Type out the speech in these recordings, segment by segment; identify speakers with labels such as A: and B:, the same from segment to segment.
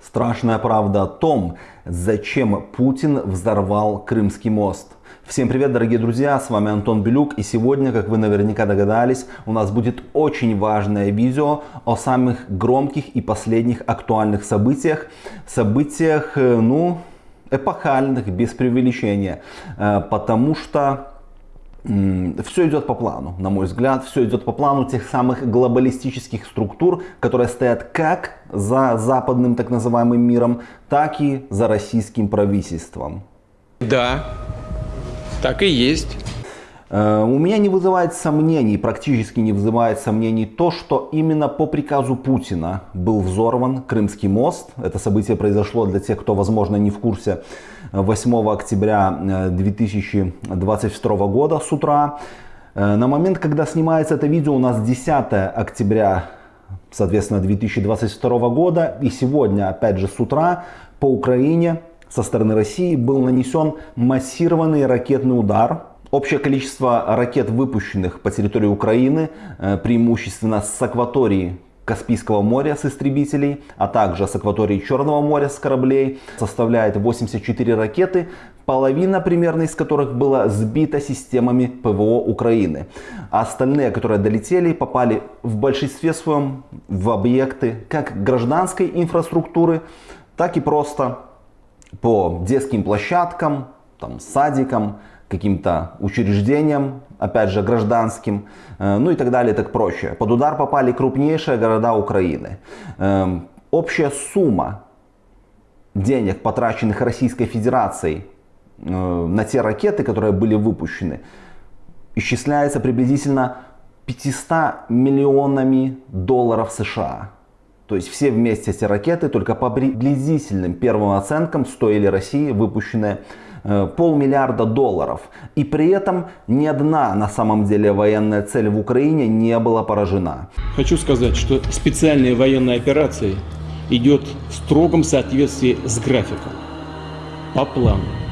A: Страшная правда о том, зачем Путин взорвал Крымский мост. Всем привет, дорогие друзья, с вами Антон Белюк. И сегодня, как вы наверняка догадались, у нас будет очень важное видео о самых громких и последних актуальных событиях. Событиях, э, ну, эпохальных, без преувеличения. Э, потому что все идет по плану, на мой взгляд, все идет по плану тех самых глобалистических структур, которые стоят как за западным так называемым миром, так и за российским правительством.
B: Да, так и есть.
A: Э, у меня не вызывает сомнений, практически не вызывает сомнений то, что именно по приказу Путина был взорван Крымский мост. Это событие произошло для тех, кто, возможно, не в курсе, 8 октября 2022 э, года с утра. Э, на момент, когда снимается это видео, у нас 10 октября, соответственно, 2022 года. И сегодня, опять же, с утра по Украине со стороны России был нанесен массированный ракетный удар Общее количество ракет, выпущенных по территории Украины, э, преимущественно с акватории Каспийского моря с истребителей, а также с акватории Черного моря с кораблей, составляет 84 ракеты, половина примерно из которых была сбита системами ПВО Украины. А остальные, которые долетели, попали в большинстве своем в объекты как гражданской инфраструктуры, так и просто по детским площадкам, там, садикам, каким-то учреждениям, опять же гражданским, э, ну и так далее, так проще. Под удар попали крупнейшие города Украины. Эм, общая сумма денег, потраченных Российской Федерацией э, на те ракеты, которые были выпущены, исчисляется приблизительно 500 миллионами долларов США. То есть все вместе эти ракеты только по приблизительным первым оценкам стоили России выпущенные полмиллиарда долларов. И при этом ни одна на самом деле военная цель в Украине не была поражена.
B: Хочу сказать, что специальная военная операция идет в строгом соответствии с графиком, по плану.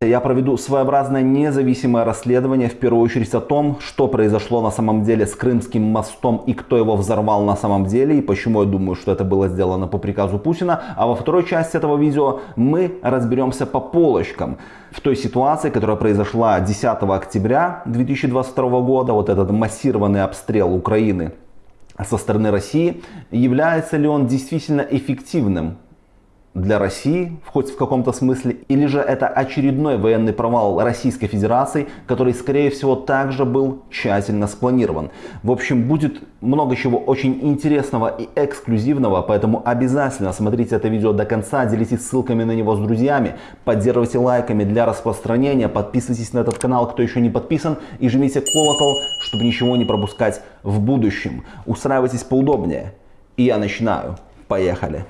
A: Я проведу своеобразное независимое расследование, в первую очередь о том, что произошло на самом деле с Крымским мостом и кто его взорвал на самом деле, и почему я думаю, что это было сделано по приказу Путина. А во второй части этого видео мы разберемся по полочкам. В той ситуации, которая произошла 10 октября 2022 года, вот этот массированный обстрел Украины со стороны России, является ли он действительно эффективным для России, хоть в каком-то смысле, или же это очередной военный провал Российской Федерации, который, скорее всего, также был тщательно спланирован. В общем, будет много чего очень интересного и эксклюзивного, поэтому обязательно смотрите это видео до конца, делитесь ссылками на него с друзьями, поддерживайте лайками для распространения, подписывайтесь на этот канал, кто еще не подписан, и жмите колокол, чтобы ничего не пропускать в будущем. Устраивайтесь поудобнее. И я начинаю. Поехали!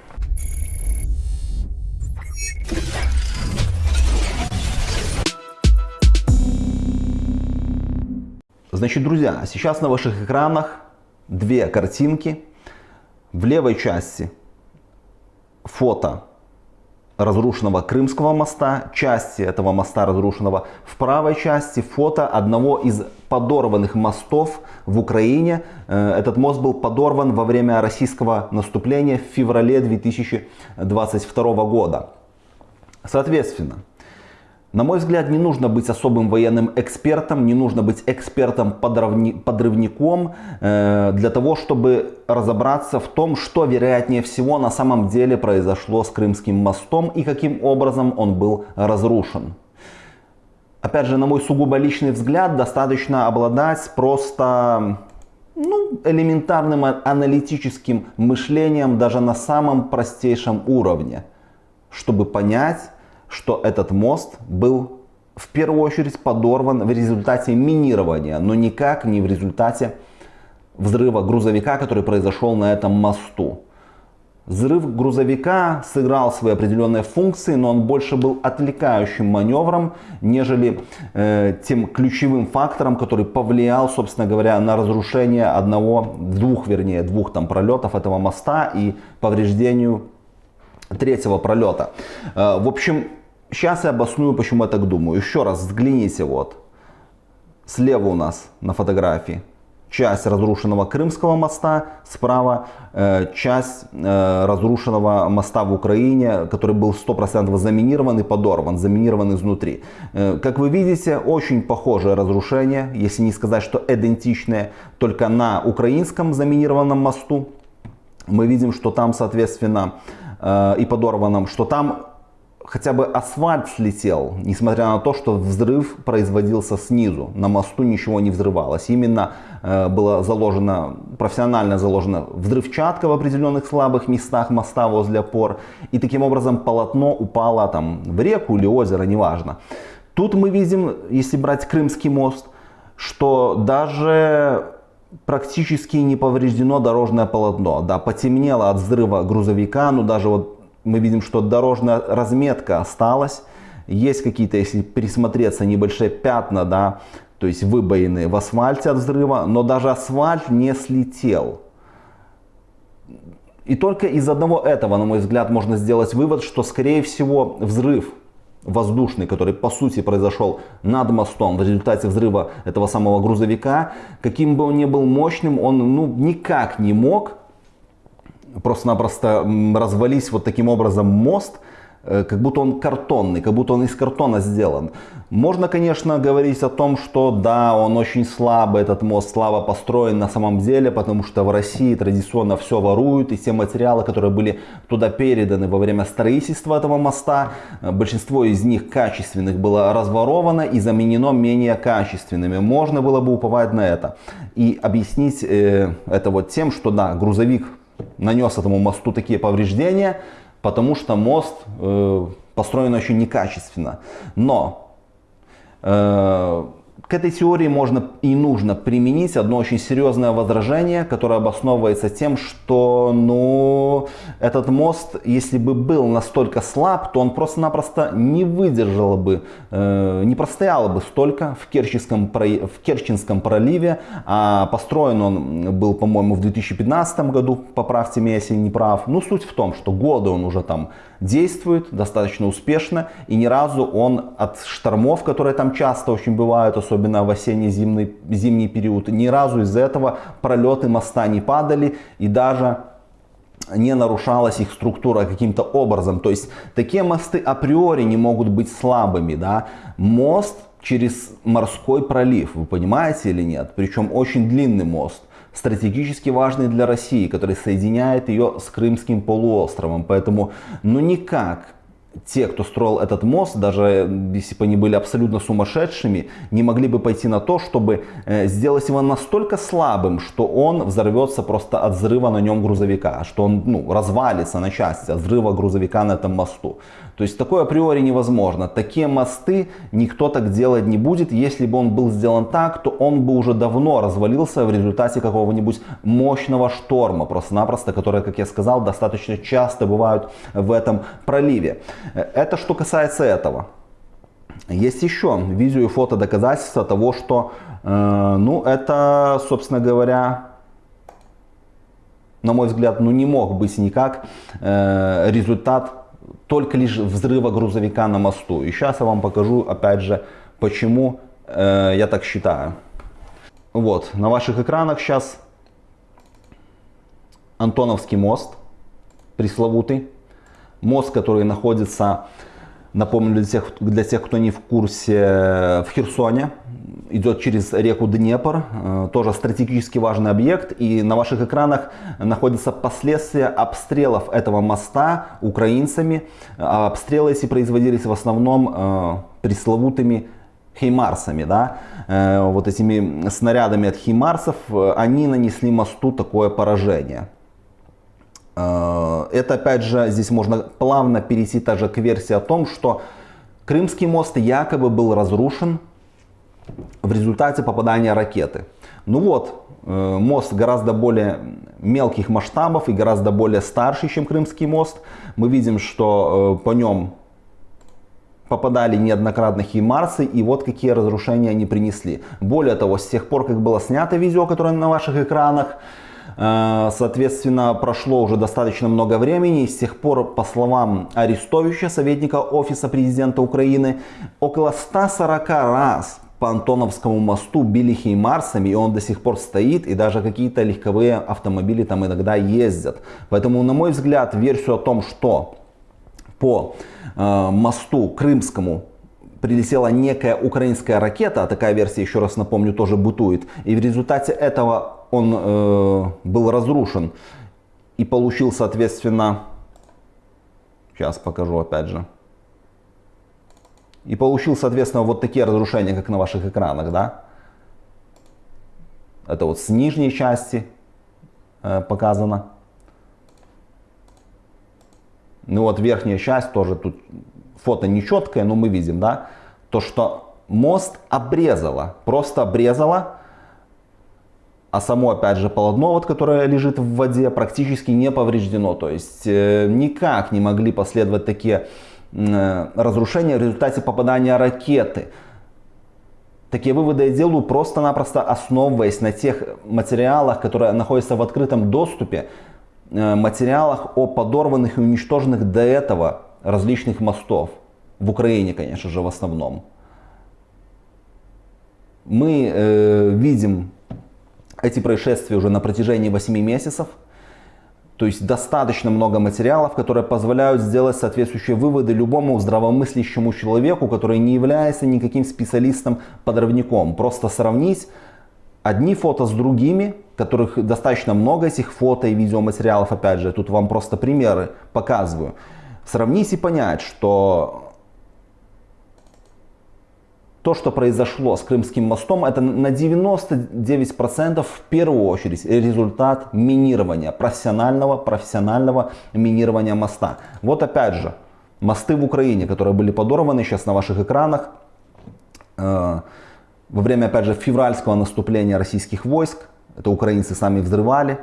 A: Значит, друзья, сейчас на ваших экранах две картинки. В левой части фото разрушенного Крымского моста, части этого моста разрушенного. В правой части фото одного из подорванных мостов в Украине. Э, этот мост был подорван во время российского наступления в феврале 2022 года. Соответственно, на мой взгляд, не нужно быть особым военным экспертом, не нужно быть экспертом-подрывником э, для того, чтобы разобраться в том, что вероятнее всего на самом деле произошло с Крымским мостом и каким образом он был разрушен. Опять же, на мой сугубо личный взгляд, достаточно обладать просто ну, элементарным аналитическим мышлением даже на самом простейшем уровне, чтобы понять, что этот мост был в первую очередь подорван в результате минирования, но никак не в результате взрыва грузовика, который произошел на этом мосту. Взрыв грузовика сыграл свои определенные функции, но он больше был отвлекающим маневром, нежели э, тем ключевым фактором, который повлиял, собственно говоря, на разрушение одного, двух, вернее, двух там пролетов этого моста и повреждению третьего пролета. Э, в общем, Сейчас я обосную, почему я так думаю. Еще раз взгляните вот. Слева у нас на фотографии часть разрушенного Крымского моста, справа э, часть э, разрушенного моста в Украине, который был 100% заминирован и подорван, заминирован изнутри. Э, как вы видите, очень похожее разрушение, если не сказать, что идентичное, только на украинском заминированном мосту. Мы видим, что там, соответственно, э, и подорванном, что там хотя бы асфальт слетел, несмотря на то, что взрыв производился снизу. На мосту ничего не взрывалось. Именно э, было заложено, профессионально заложено взрывчатка в определенных слабых местах моста возле опор. И таким образом полотно упало там в реку или озеро, неважно. Тут мы видим, если брать Крымский мост, что даже практически не повреждено дорожное полотно. Да, потемнело от взрыва грузовика, но даже вот мы видим, что дорожная разметка осталась. Есть какие-то, если присмотреться, небольшие пятна, да, то есть выбоины в асфальте от взрыва, но даже асфальт не слетел. И только из одного этого, на мой взгляд, можно сделать вывод, что, скорее всего, взрыв воздушный, который по сути произошел над мостом в результате взрыва этого самого грузовика, каким бы он ни был мощным, он ну, никак не мог просто-напросто развались вот таким образом мост, э, как будто он картонный, как будто он из картона сделан. Можно, конечно, говорить о том, что да, он очень слабый, этот мост слабо построен на самом деле, потому что в России традиционно все воруют, и все материалы, которые были туда переданы во время строительства этого моста, э, большинство из них качественных было разворовано и заменено менее качественными. Можно было бы уповать на это и объяснить э, это вот тем, что да, грузовик нанес этому мосту такие повреждения, потому что мост э, построен очень некачественно. Но э, к этой теории можно и нужно применить одно очень серьезное возражение, которое обосновывается тем, что ну, этот мост, если бы был настолько слаб, то он просто-напросто не выдержал бы, э, не простоял бы столько в Керченском, в Керченском проливе. А построен он был, по-моему, в 2015 году, поправьте меня, если не прав. Ну, суть в том, что годы он уже там действует достаточно успешно, и ни разу он от штормов, которые там часто очень бывают, особенно в осенне-зимний зимний период, ни разу из-за этого пролеты моста не падали, и даже не нарушалась их структура каким-то образом. То есть такие мосты априори не могут быть слабыми. Да? Мост через морской пролив, вы понимаете или нет? Причем очень длинный мост стратегически важный для России, который соединяет ее с Крымским полуостровом. Поэтому ну никак те, кто строил этот мост, даже если бы они были абсолютно сумасшедшими, не могли бы пойти на то, чтобы э, сделать его настолько слабым, что он взорвется просто от взрыва на нем грузовика, что он ну, развалится на части от взрыва грузовика на этом мосту. То есть такое априори невозможно. Такие мосты никто так делать не будет. Если бы он был сделан так, то он бы уже давно развалился в результате какого-нибудь мощного шторма, просто-напросто, которые, как я сказал, достаточно часто бывают в этом проливе. Это что касается этого. Есть еще видео и фото доказательства того, что, э, ну, это, собственно говоря, на мой взгляд, ну, не мог быть никак э, результат только лишь взрыва грузовика на мосту. И сейчас я вам покажу, опять же, почему э, я так считаю. Вот, на ваших экранах сейчас Антоновский мост, пресловутый. Мост, который находится, напомню для тех, для тех, кто не в курсе, в Херсоне, идет через реку Днепр, э, тоже стратегически важный объект. И на ваших экранах находятся последствия обстрелов этого моста украинцами. А обстрелы эти производились в основном э, пресловутыми хеймарсами, да, э, вот этими снарядами от хеймарсов, они нанесли мосту такое поражение. Это опять же, здесь можно плавно перейти также к версии о том, что Крымский мост якобы был разрушен в результате попадания ракеты. Ну вот, э, мост гораздо более мелких масштабов и гораздо более старший, чем Крымский мост. Мы видим, что э, по нем попадали неоднократно химарсы, и вот какие разрушения они принесли. Более того, с тех пор, как было снято видео, которое на ваших экранах, э, Соответственно, прошло уже достаточно много времени. И с тех пор, по словам Арестовича, советника Офиса Президента Украины, около 140 раз по Антоновскому мосту били хеймарсами, и он до сих пор стоит, и даже какие-то легковые автомобили там иногда ездят. Поэтому, на мой взгляд, версию о том, что по э, мосту Крымскому прилетела некая украинская ракета, а такая версия, еще раз напомню, тоже бытует, и в результате этого он э, был разрушен и получил, соответственно, сейчас покажу опять же, и получил, соответственно, вот такие разрушения, как на ваших экранах, да. Это вот с нижней части э, показано. Ну вот верхняя часть тоже тут фото нечеткое, но мы видим, да, то что мост обрезало, просто обрезало, а само, опять же, полотно, вот, которое лежит в воде, практически не повреждено. То есть э, никак не могли последовать такие разрушения в результате попадания ракеты. Такие выводы я делаю просто-напросто основываясь на тех материалах, которые находятся в открытом доступе, э, материалах о подорванных и уничтоженных до этого различных мостов. В Украине, конечно же, в основном. Мы э, видим эти происшествия уже на протяжении 8 месяцев. То есть достаточно много материалов, которые позволяют сделать соответствующие выводы любому здравомыслящему человеку, который не является никаким специалистом-подрывником. Просто сравнить одни фото с другими, которых достаточно много этих фото и видеоматериалов, опять же, тут вам просто примеры показываю. Сравнить и понять, что то, что произошло с Крымским мостом, это на 99% в первую очередь результат минирования, профессионального, профессионального минирования моста. Вот опять же, мосты в Украине, которые были подорваны сейчас на ваших экранах, э, во время, опять же, февральского наступления российских войск, это украинцы сами взрывали.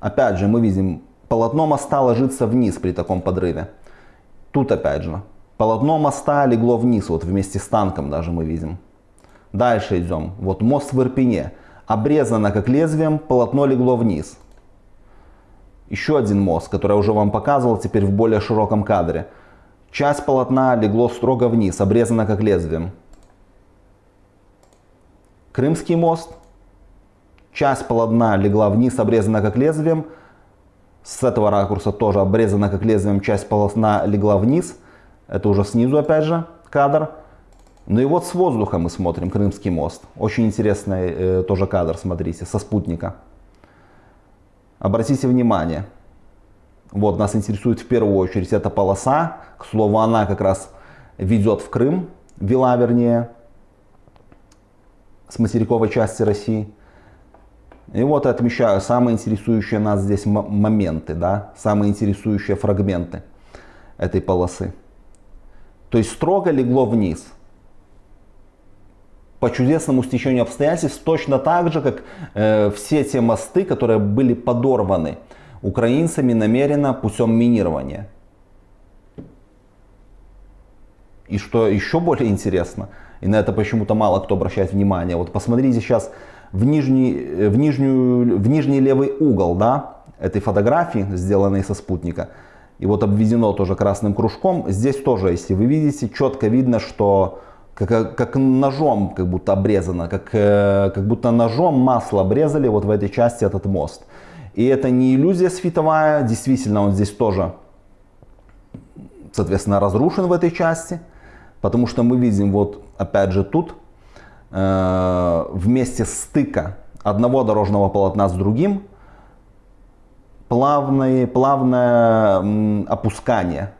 A: Опять же, мы видим, полотно моста ложится вниз при таком подрыве. Тут опять же, Полотно моста легло вниз, вот вместе с танком даже мы видим. Дальше идем. Вот мост в Ирпене. Обрезано как лезвием, полотно легло вниз. Еще один мост, который я уже вам показывал, теперь в более широком кадре. Часть полотна легло строго вниз, обрезано как лезвием. Крымский мост. Часть полотна легла вниз, обрезана как лезвием. С этого ракурса тоже обрезана как лезвием, часть полотна легла вниз. Это уже снизу опять же кадр. Ну и вот с воздуха мы смотрим Крымский мост. Очень интересный э, тоже кадр, смотрите, со спутника. Обратите внимание. Вот нас интересует в первую очередь эта полоса. К слову, она как раз ведет в Крым, вела вернее, с материковой части России. И вот отмечаю самые интересующие нас здесь моменты, да, самые интересующие фрагменты этой полосы. То есть строго легло вниз. По чудесному стечению обстоятельств, точно так же, как э, все те мосты, которые были подорваны украинцами намеренно путем минирования. И что еще более интересно, и на это почему-то мало кто обращает внимание, вот посмотрите сейчас в нижний, э, в нижнюю, в нижний левый угол да, этой фотографии, сделанной со спутника, и вот обведено тоже красным кружком. Здесь тоже, если вы видите, четко видно, что как, как ножом как будто обрезано, как, э, как будто ножом масло обрезали вот в этой части этот мост. И это не иллюзия световая, действительно он здесь тоже, соответственно, разрушен в этой части. Потому что мы видим вот опять же тут э, вместе стыка одного дорожного полотна с другим плавное, плавное опускание,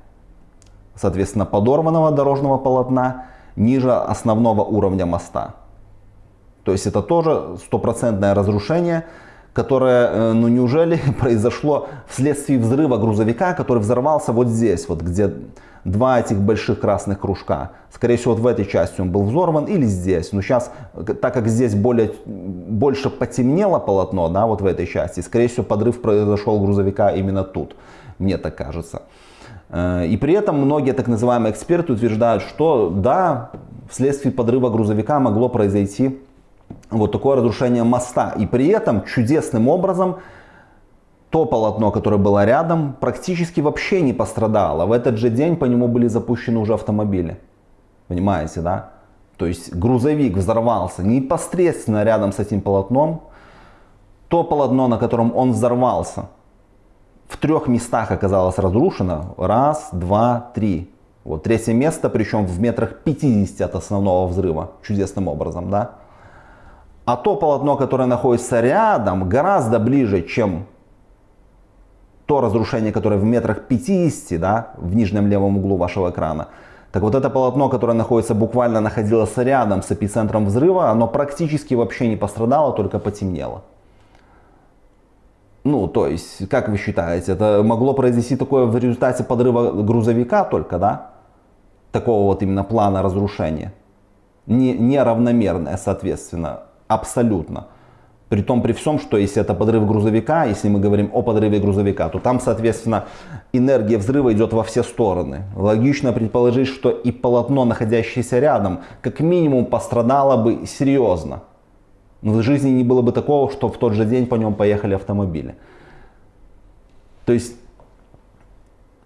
A: соответственно, подорванного дорожного полотна ниже основного уровня моста. То есть это тоже стопроцентное разрушение, которое, э, ну неужели произошло вследствие взрыва грузовика, который взорвался вот здесь, вот где два этих больших красных кружка. Скорее всего, вот в этой части он был взорван или здесь. Но сейчас, так как здесь более, больше потемнело полотно, да, вот в этой части, скорее всего, подрыв произошел грузовика именно тут. Мне так кажется. Э, и при этом многие так называемые эксперты утверждают, что да, вследствие подрыва грузовика могло произойти вот такое разрушение моста. И при этом чудесным образом то полотно, которое было рядом, практически вообще не пострадало. В этот же день по нему были запущены уже автомобили. Понимаете, да? то есть грузовик взорвался непосредственно рядом с этим полотном, то полотно, на котором он взорвался, в трех местах оказалось разрушено. Раз, два, три. Вот третье место, причем в метрах 50 от основного взрыва, чудесным образом, да. А то полотно, которое находится рядом, гораздо ближе, чем то разрушение, которое в метрах 50, да, в нижнем левом углу вашего экрана. Так вот это полотно, которое находится буквально находилось рядом с эпицентром взрыва, оно практически вообще не пострадало, только потемнело. Ну, то есть, как вы считаете, это могло произойти такое в результате подрыва грузовика только, да? Такого вот именно плана разрушения. Не, неравномерное, соответственно, абсолютно. При том, при всем, что если это подрыв грузовика, если мы говорим о подрыве грузовика, то там, соответственно, энергия взрыва идет во все стороны. Логично предположить, что и полотно, находящееся рядом, как минимум пострадало бы серьезно. Но в жизни не было бы такого, что в тот же день по нем поехали автомобили. То есть,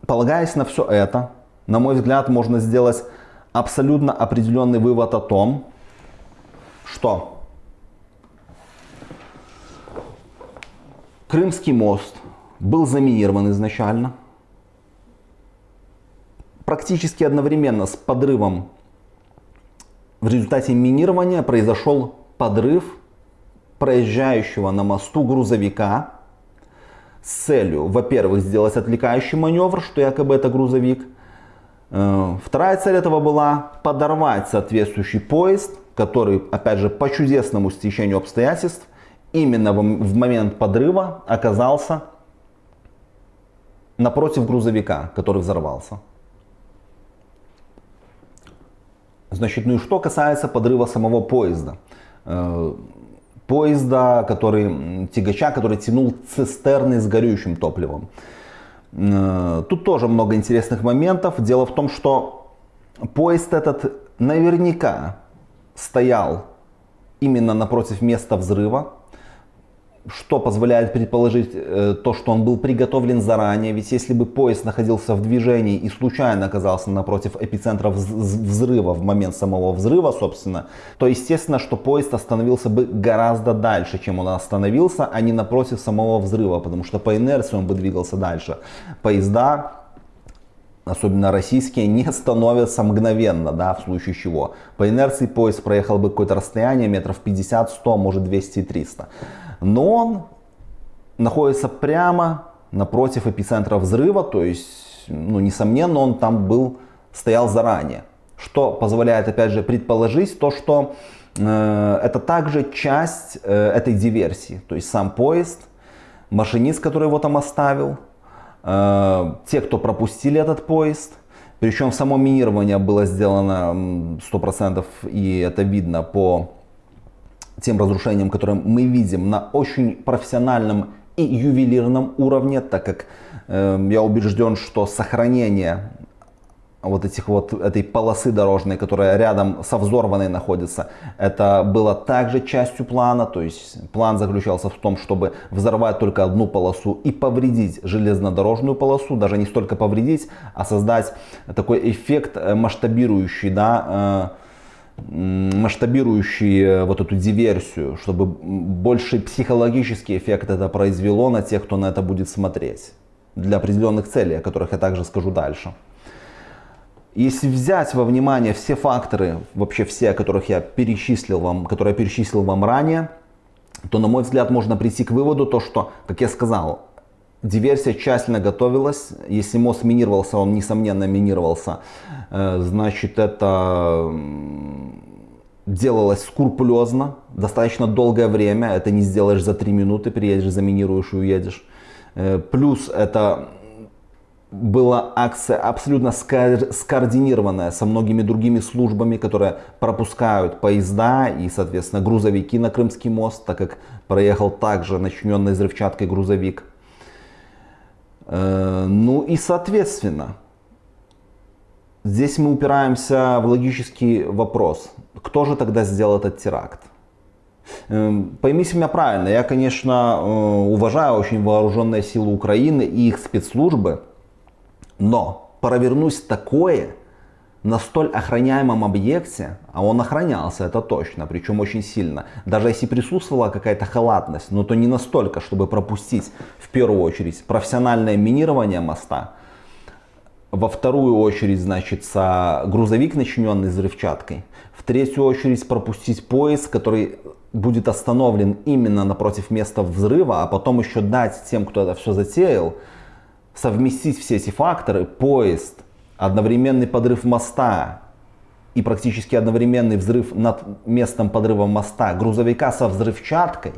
A: полагаясь на все это, на мой взгляд, можно сделать абсолютно определенный вывод о том, что Крымский мост был заминирован изначально. Практически одновременно с подрывом в результате минирования произошел подрыв проезжающего на мосту грузовика с целью, во-первых, сделать отвлекающий маневр, что якобы это грузовик. Э, вторая цель этого была подорвать соответствующий поезд, который, опять же, по чудесному стечению обстоятельств, именно в момент подрыва оказался напротив грузовика, который взорвался. Значит, ну и что касается подрыва самого поезда. Э, поезда, который, тягача, который тянул цистерны с горючим топливом. Э, тут тоже много интересных моментов. Дело в том, что поезд этот наверняка стоял именно напротив места взрыва что позволяет предположить э, то, что он был приготовлен заранее. Ведь если бы поезд находился в движении и случайно оказался напротив эпицентра взрыва в момент самого взрыва, собственно, то естественно, что поезд остановился бы гораздо дальше, чем он остановился, а не напротив самого взрыва, потому что по инерции он бы двигался дальше. Поезда особенно российские, не становятся мгновенно, да, в случае чего. По инерции поезд проехал бы какое-то расстояние метров 50, 100, может 200 300 но он находится прямо напротив эпицентра взрыва, то есть, ну, несомненно, он там был, стоял заранее. Что позволяет, опять же, предположить то, что э, это также часть э, этой диверсии. То есть сам поезд, машинист, который его там оставил, э, те, кто пропустили этот поезд, причем само минирование было сделано 100% и это видно по тем разрушениям, которые мы видим на очень профессиональном и ювелирном уровне, так как э, я убежден, что сохранение вот этих вот этой полосы дорожной, которая рядом со взорванной находится, это было также частью плана, то есть план заключался в том, чтобы взорвать только одну полосу и повредить железнодорожную полосу, даже не столько повредить, а создать такой эффект э, масштабирующий, да, э, масштабирующий э, вот эту диверсию, чтобы больше психологический эффект это произвело на тех, кто на это будет смотреть. Для определенных целей, о которых я также скажу дальше. Если взять во внимание все факторы, вообще все, о которых я перечислил вам, которые я перечислил вам ранее, то, на мой взгляд, можно прийти к выводу, то, что, как я сказал, диверсия тщательно готовилась. Если мост минировался, он, несомненно, минировался. Э, значит, это делалось скрупулезно, достаточно долгое время. Это не сделаешь за 3 минуты, приедешь, заминируешь и уедешь. Э, плюс это была акция абсолютно скоординированная со многими другими службами, которые пропускают поезда и, соответственно, грузовики на Крымский мост, так как проехал также начиненный взрывчаткой грузовик. Э, ну и, соответственно, здесь мы упираемся в логический вопрос. Кто же тогда сделал этот теракт? Эм, поймите меня правильно, я, конечно, э, уважаю очень вооруженные силы Украины и их спецслужбы, но провернуть такое на столь охраняемом объекте, а он охранялся, это точно, причем очень сильно, даже если присутствовала какая-то халатность, но то не настолько, чтобы пропустить в первую очередь профессиональное минирование моста, во вторую очередь, значит, грузовик, начиненный взрывчаткой, в третью очередь пропустить поезд, который будет остановлен именно напротив места взрыва, а потом еще дать тем, кто это все затеял, совместить все эти факторы, поезд, одновременный подрыв моста и практически одновременный взрыв над местом подрыва моста грузовика со взрывчаткой,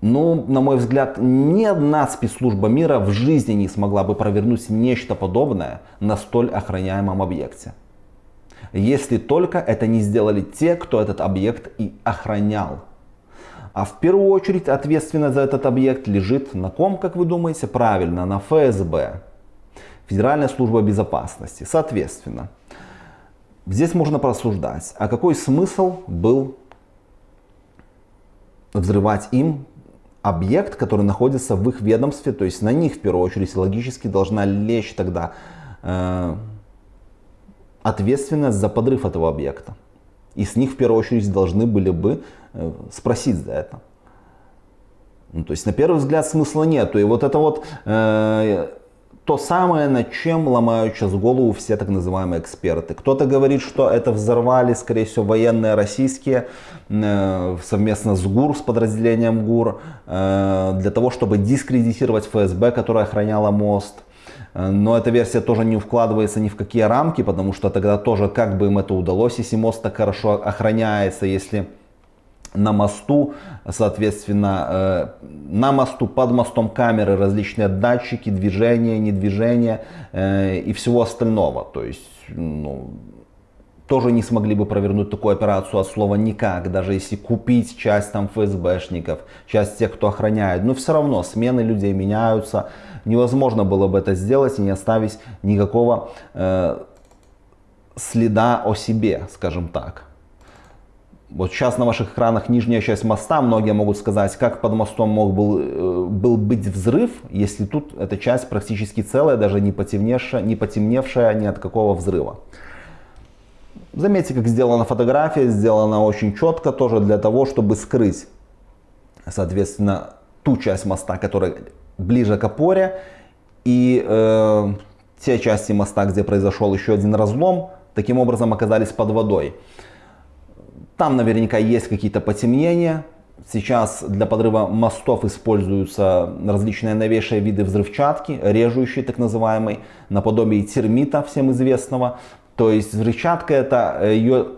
A: ну, на мой взгляд, ни одна спецслужба мира в жизни не смогла бы провернуть нечто подобное на столь охраняемом объекте. Если только это не сделали те, кто этот объект и охранял. А в первую очередь ответственность за этот объект лежит на ком, как вы думаете? Правильно, на ФСБ. Федеральная служба безопасности. Соответственно, здесь можно просуждать, а какой смысл был взрывать им объект, который находится в их ведомстве, то есть на них в первую очередь логически должна лечь тогда э, ответственность за подрыв этого объекта. И с них в первую очередь должны были бы э, спросить за это. Ну, то есть на первый взгляд смысла нету. И вот это вот э, то самое, над чем ломают сейчас голову все так называемые эксперты. Кто-то говорит, что это взорвали, скорее всего, военные российские э, совместно с ГУР, с подразделением ГУР, э, для того, чтобы дискредитировать ФСБ, которая охраняла мост. Э, но эта версия тоже не вкладывается ни в какие рамки, потому что тогда тоже как бы им это удалось, если мост так хорошо охраняется, если на мосту, соответственно, э, на мосту, под мостом камеры, различные датчики, движения, недвижения э, и всего остального. То есть, ну, тоже не смогли бы провернуть такую операцию от слова никак, даже если купить часть там ФСБшников, часть тех, кто охраняет. Но все равно смены людей меняются, невозможно было бы это сделать и не оставить никакого э, следа о себе, скажем так. Вот сейчас на ваших экранах нижняя часть моста, многие могут сказать, как под мостом мог был, э, был быть взрыв, если тут эта часть практически целая, даже не потемневшая, не потемневшая ни от какого взрыва. Заметьте, как сделана фотография, сделана очень четко тоже для того, чтобы скрыть, соответственно, ту часть моста, которая ближе к опоре, и э, те части моста, где произошел еще один разлом, таким образом оказались под водой. Там наверняка есть какие-то потемнения. Сейчас для подрыва мостов используются различные новейшие виды взрывчатки, режущие так называемый, наподобие термита всем известного. То есть взрывчатка это э, ее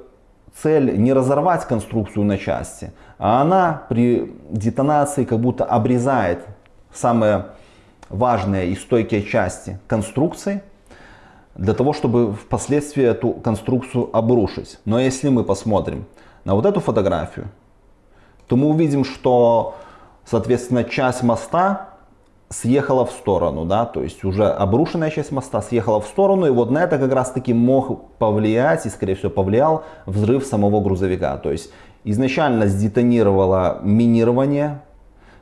A: цель не разорвать конструкцию на части, а она при детонации как будто обрезает самые важные и стойкие части конструкции для того, чтобы впоследствии эту конструкцию обрушить. Но если мы посмотрим на вот эту фотографию, то мы увидим, что, соответственно, часть моста съехала в сторону, да, то есть уже обрушенная часть моста съехала в сторону, и вот на это как раз таки мог повлиять, и скорее всего повлиял взрыв самого грузовика. То есть изначально сдетонировало минирование,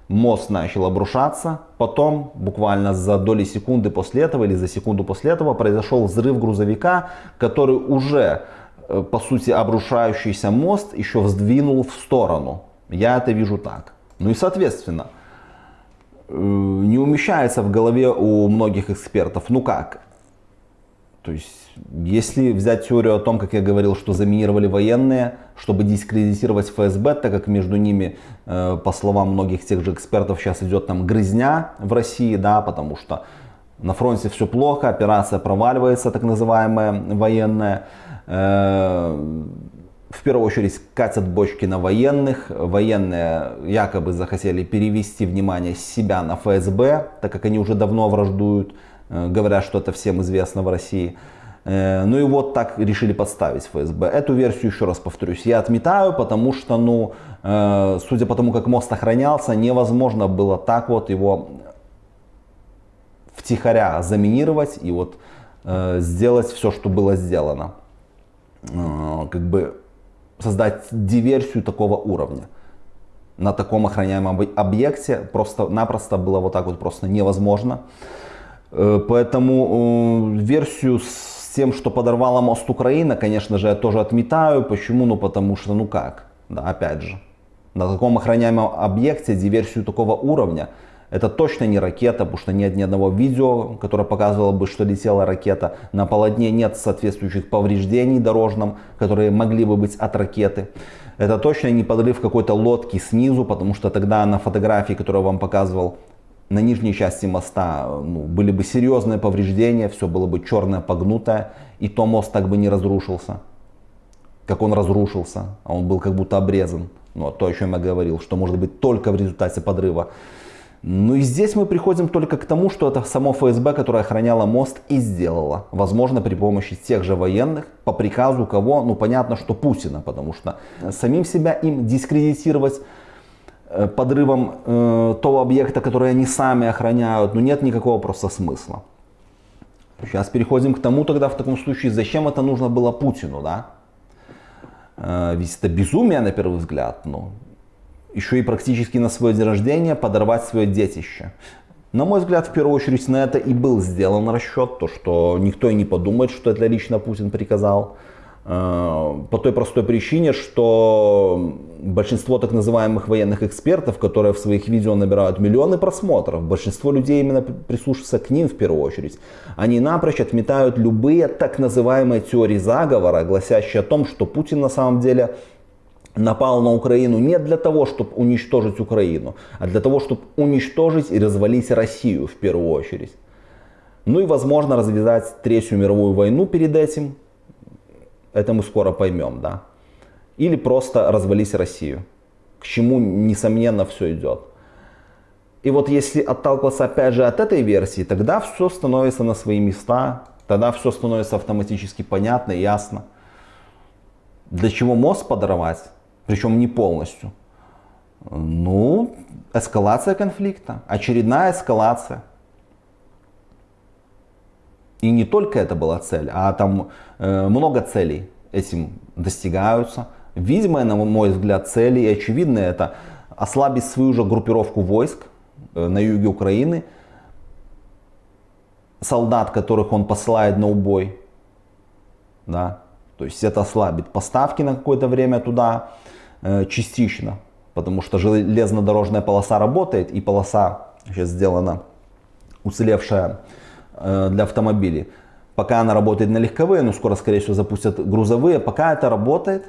A: мост начал обрушаться, потом буквально за доли секунды после этого или за секунду после этого произошел взрыв грузовика, который уже по сути, обрушающийся мост еще вздвинул в сторону. Я это вижу так. Ну и, соответственно, э, не умещается в голове у многих экспертов. Ну как? То есть, если взять теорию о том, как я говорил, что заминировали военные, чтобы дискредитировать ФСБ, так как между ними, э, по словам многих тех же экспертов, сейчас идет там грызня в России, да, потому что на фронте все плохо, операция проваливается, так называемая военная. Э, в первую очередь катят бочки на военных. Военные якобы захотели перевести внимание себя на ФСБ, так как они уже давно враждуют, э, говорят, что это всем известно в России. Э, ну и вот так решили подставить ФСБ. Эту версию, еще раз повторюсь, я отметаю, потому что, ну, судя по тому, как мост охранялся, невозможно было так вот его втихаря заминировать и вот сделать все, что было сделано. Э, как бы создать диверсию такого уровня на таком охраняемом объекте просто-напросто было вот так вот просто невозможно. Э, поэтому э, версию с тем, что подорвала мост Украина, конечно же, я тоже отметаю. Почему? Ну потому что, ну как? Да, опять же, на таком охраняемом объекте диверсию такого уровня, это точно не ракета, потому что нет ни одного видео, которое показывало бы, что летела ракета. На полотне нет соответствующих повреждений дорожным, которые могли бы быть от ракеты. Это точно не подрыв какой-то лодки снизу, потому что тогда на фотографии, которую я вам показывал, на нижней части моста ну, были бы серьезные повреждения, все было бы черное, погнутое, и то мост так бы не разрушился, как он разрушился, а он был как будто обрезан. Ну, то, о чем я говорил, что может быть только в результате подрыва. Ну и здесь мы приходим только к тому, что это само ФСБ, которое охраняло мост и сделало. Возможно, при помощи тех же военных, по приказу кого, ну понятно, что Путина, потому что самим себя им дискредитировать э, подрывом э, того объекта, который они сами охраняют, ну нет никакого просто смысла. Сейчас переходим к тому тогда в таком случае, зачем это нужно было Путину, да? Э, ведь это безумие на первый взгляд, ну, еще и практически на свое день рождения подорвать свое детище. На мой взгляд, в первую очередь на это и был сделан расчет, то что никто и не подумает, что это лично Путин приказал. Э, по той простой причине, что большинство так называемых военных экспертов, которые в своих видео набирают миллионы просмотров, большинство людей именно прислушиваются к ним в первую очередь. Они напрочь отметают любые так называемые теории заговора, гласящие о том, что Путин на самом деле напал на Украину не для того, чтобы уничтожить Украину, а для того, чтобы уничтожить и развалить Россию в первую очередь. Ну и возможно развязать Третью мировую войну перед этим. Это мы скоро поймем, да. Или просто развалить Россию. К чему, несомненно, все идет. И вот если отталкиваться опять же от этой версии, тогда все становится на свои места, тогда все становится автоматически понятно и ясно. Для чего мост подорвать? Причем не полностью. Ну, эскалация конфликта, очередная эскалация. И не только это была цель, а там э, много целей этим достигаются. Видимая, на мой взгляд, цели и очевидные это ослабить свою же группировку войск э, на юге Украины, солдат, которых он посылает на убой, да, то есть это ослабит поставки на какое-то время туда, частично, потому что железнодорожная полоса работает и полоса сейчас сделана уцелевшая э, для автомобилей. Пока она работает на легковые, но скоро, скорее всего, запустят грузовые. Пока это работает,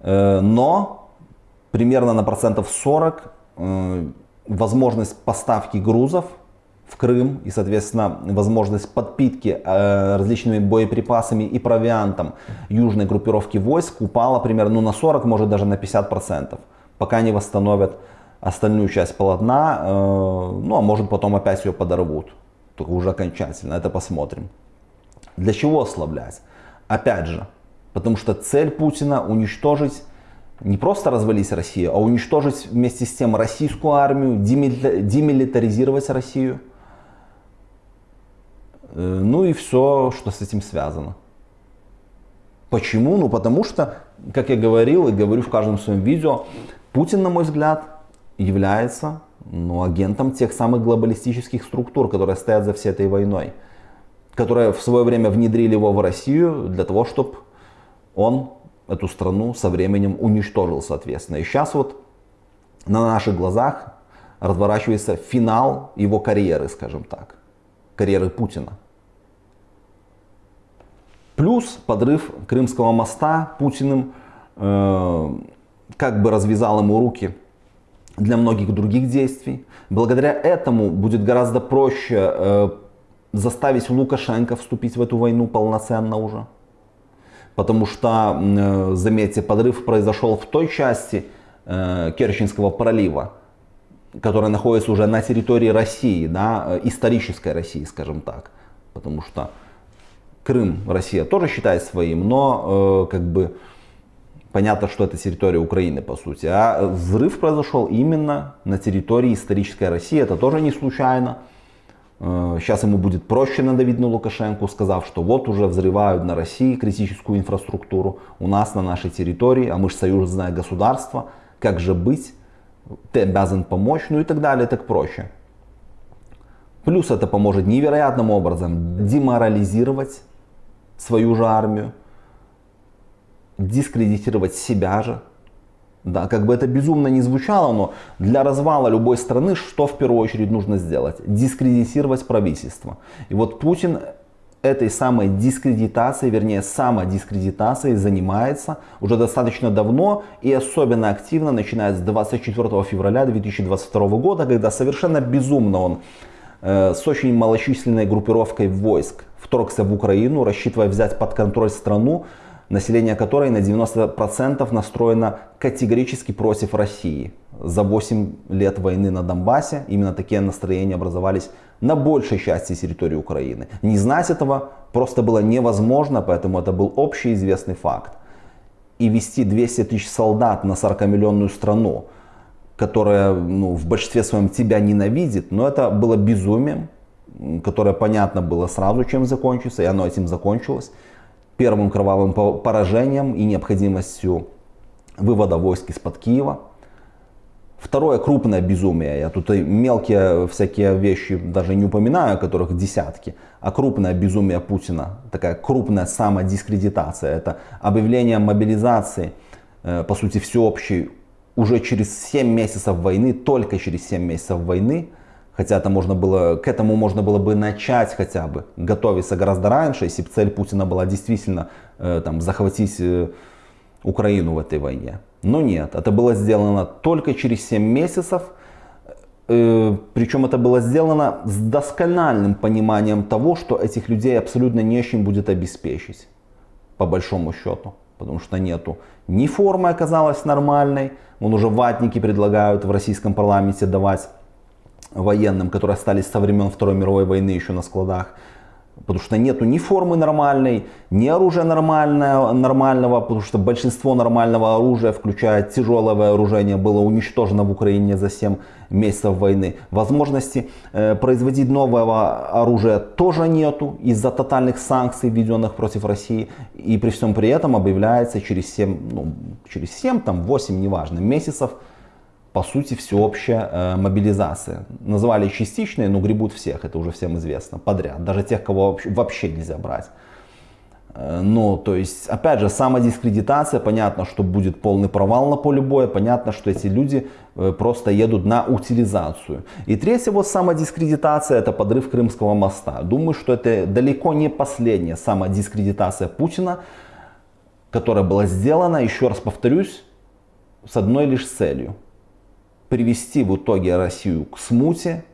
A: э, но примерно на процентов 40 возможность поставки грузов в Крым и, соответственно, возможность подпитки э, различными боеприпасами и провиантом южной группировки войск упала примерно ну, на 40, может даже на 50%, пока не восстановят остальную часть полотна, э, ну а может потом опять ее подорвут, только уже окончательно, это посмотрим. Для чего ослаблять? Опять же, потому что цель Путина уничтожить не просто развалить Россию, а уничтожить вместе с тем российскую армию, демилитаризировать Россию – ну и все, что с этим связано. Почему? Ну потому что, как я говорил и говорю в каждом своем видео, Путин, на мой взгляд, является ну, агентом тех самых глобалистических структур, которые стоят за всей этой войной. Которые в свое время внедрили его в Россию для того, чтобы он эту страну со временем уничтожил, соответственно. И сейчас вот на наших глазах разворачивается финал его карьеры, скажем так, карьеры Путина. Плюс подрыв Крымского моста Путиным э, как бы развязал ему руки для многих других действий. Благодаря этому будет гораздо проще э, заставить Лукашенко вступить в эту войну полноценно уже. Потому что, э, заметьте, подрыв произошел в той части э, Керченского пролива, которая находится уже на территории России, да, э, исторической России, скажем так. Потому что Крым Россия тоже считает своим, но э, как бы понятно, что это территория Украины по сути. А взрыв произошел именно на территории исторической России. Это тоже не случайно. Э, сейчас ему будет проще надавить на Лукашенко, сказав, что вот уже взрывают на России критическую инфраструктуру у нас на нашей территории, а мы же союзное государство, как же быть, ты обязан помочь, ну и так далее, так проще. Плюс это поможет невероятным образом деморализировать свою же армию, дискредитировать себя же. Да, как бы это безумно не звучало, но для развала любой страны что в первую очередь нужно сделать? Дискредитировать правительство. И вот Путин этой самой дискредитацией, вернее самодискредитацией занимается уже достаточно давно и особенно активно начиная с 24 февраля 2022 года, когда совершенно безумно он с очень малочисленной группировкой войск вторгся в Украину, рассчитывая взять под контроль страну, население которой на 90% настроено категорически против России. За 8 лет войны на Донбассе именно такие настроения образовались на большей части территории Украины. Не знать этого просто было невозможно, поэтому это был общеизвестный факт. И вести 200 тысяч солдат на 40-миллионную страну, которая ну, в большинстве своем тебя ненавидит, но это было безумием, которое понятно было сразу, чем закончится, и оно этим закончилось первым кровавым поражением и необходимостью вывода войск из-под Киева. Второе крупное безумие, я тут и мелкие всякие вещи даже не упоминаю, которых десятки, а крупное безумие Путина, такая крупная самодискредитация, это объявление мобилизации, э, по сути всеобщей, уже через 7 месяцев войны, только через 7 месяцев войны, Хотя это можно было, к этому можно было бы начать хотя бы, готовиться гораздо раньше, если бы цель Путина была действительно э, там, захватить э, Украину в этой войне. Но нет, это было сделано только через 7 месяцев. Э, причем это было сделано с доскональным пониманием того, что этих людей абсолютно не чем будет обеспечить, по большому счету. Потому что нету ни формы оказалась нормальной, вон уже ватники предлагают в российском парламенте давать военным, которые остались со времен Второй мировой войны еще на складах. Потому что нету ни формы нормальной, ни оружия нормального, нормального, потому что большинство нормального оружия, включая тяжелое вооружение, было уничтожено в Украине за 7 месяцев войны. Возможности э, производить нового оружия тоже нету из-за тотальных санкций, введенных против России. И при всем при этом объявляется через 7, ну, через 7 там, 8, неважно, месяцев по сути, всеобщая э, мобилизация. Называли частичной, но гребут всех, это уже всем известно, подряд. Даже тех, кого вообще, нельзя брать. Ну, то есть, опять же, самодискредитация, понятно, что будет полный провал на поле боя, понятно, что эти люди э, просто едут на утилизацию. И третья вот самодискредитация, это подрыв Крымского моста. Думаю, что это далеко не последняя самодискредитация Путина, которая была сделана, еще раз повторюсь, с одной лишь целью привести в итоге Россию к смуте,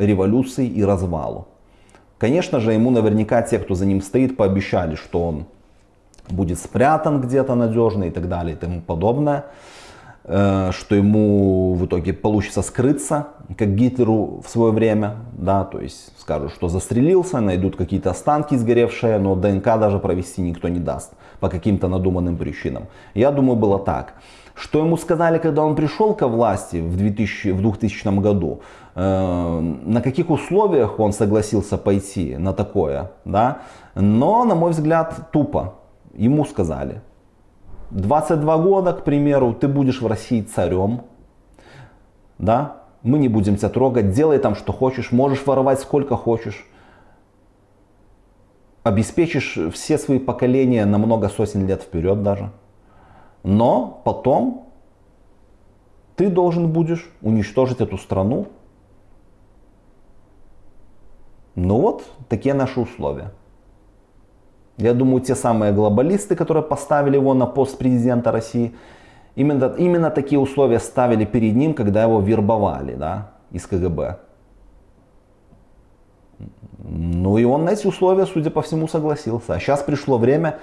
A: революции и развалу. Конечно же, ему наверняка те, кто за ним стоит, пообещали, что он будет спрятан где-то надежно и так далее и тому подобное. Э, что ему в итоге получится скрыться, как Гитлеру в свое время. Да, то есть скажут, что застрелился, найдут какие-то останки сгоревшие, но ДНК даже провести никто не даст по каким-то надуманным причинам. Я думаю, было так. Что ему сказали, когда он пришел ко власти в, 2000, в 2000 году, э, на каких условиях он согласился пойти на такое, да? Но, на мой взгляд, тупо. Ему сказали, 22 года, к примеру, ты будешь в России царем, да? Мы не будем тебя трогать, делай там что хочешь, можешь воровать сколько хочешь. Обеспечишь все свои поколения на много сотен лет вперед даже. Но потом ты должен будешь уничтожить эту страну. Ну вот, такие наши условия. Я думаю, те самые глобалисты, которые поставили его на пост президента России, именно, именно такие условия ставили перед ним, когда его вербовали да, из КГБ. Ну и он на эти условия, судя по всему, согласился. А сейчас пришло время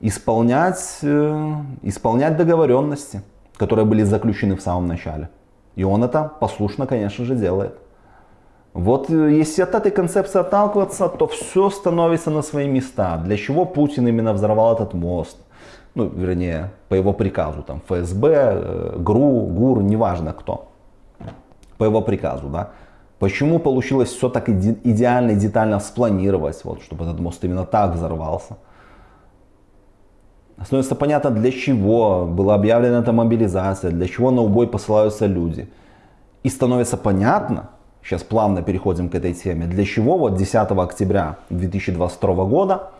A: исполнять, э, исполнять договоренности, которые были заключены в самом начале. И он это послушно, конечно же, делает. Вот э, если от этой концепции отталкиваться, то все становится на свои места. Для чего Путин именно взорвал этот мост? Ну, вернее, по его приказу, там, ФСБ, э, ГРУ, ГУР, неважно кто. По его приказу, да. Почему получилось все так идеально и детально спланировать, вот, чтобы этот мост именно так взорвался? Становится понятно, для чего была объявлена эта мобилизация, для чего на убой посылаются люди. И становится понятно, сейчас плавно переходим к этой теме, для чего вот 10 октября 2022 года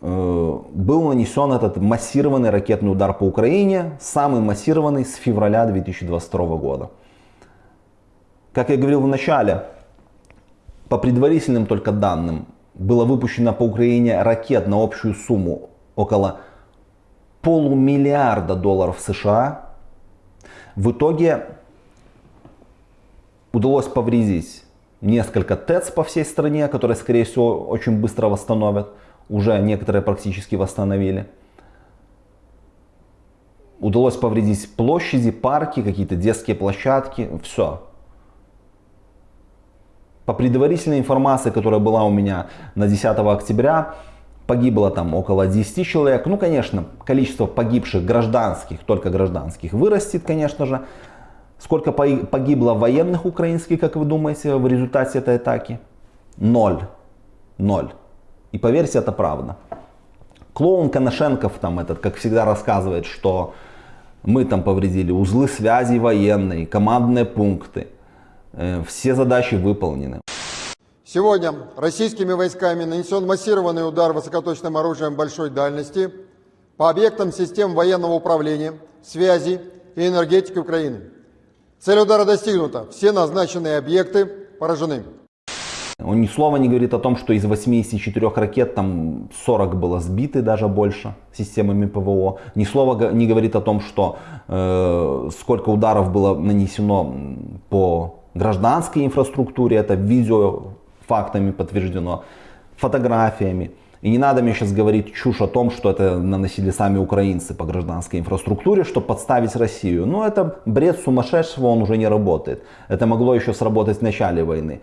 A: э, был нанесен этот массированный ракетный удар по Украине, самый массированный с февраля 2022 года. Как я говорил в начале, по предварительным только данным, было выпущено по Украине ракет на общую сумму около полумиллиарда долларов США. В итоге удалось повредить несколько ТЭЦ по всей стране, которые, скорее всего, очень быстро восстановят. Уже некоторые практически восстановили. Удалось повредить площади, парки, какие-то детские площадки. Все. По предварительной информации, которая была у меня на 10 октября, погибло там около 10 человек. Ну, конечно, количество погибших гражданских, только гражданских, вырастет, конечно же. Сколько погибло военных украинских, как вы думаете, в результате этой атаки? Ноль. Ноль. И поверьте, это правда. Клоун Коношенков там этот, как всегда, рассказывает, что мы там повредили узлы связи военные, командные пункты. Э, все задачи выполнены.
C: Сегодня российскими войсками нанесен массированный удар высокоточным оружием большой дальности по объектам систем военного управления, связи и энергетики Украины. Цель удара достигнута. Все назначенные объекты поражены.
A: Он ни слова не говорит о том, что из 84 ракет там 40 было сбиты, даже больше системами ПВО. Ни слова не говорит о том, что э, сколько ударов было нанесено по гражданской инфраструктуре. Это видео фактами подтверждено, фотографиями. И не надо мне сейчас говорить чушь о том, что это наносили сами украинцы по гражданской инфраструктуре, чтобы подставить Россию. Но это бред сумасшедшего, он уже не работает. Это могло еще сработать в начале войны.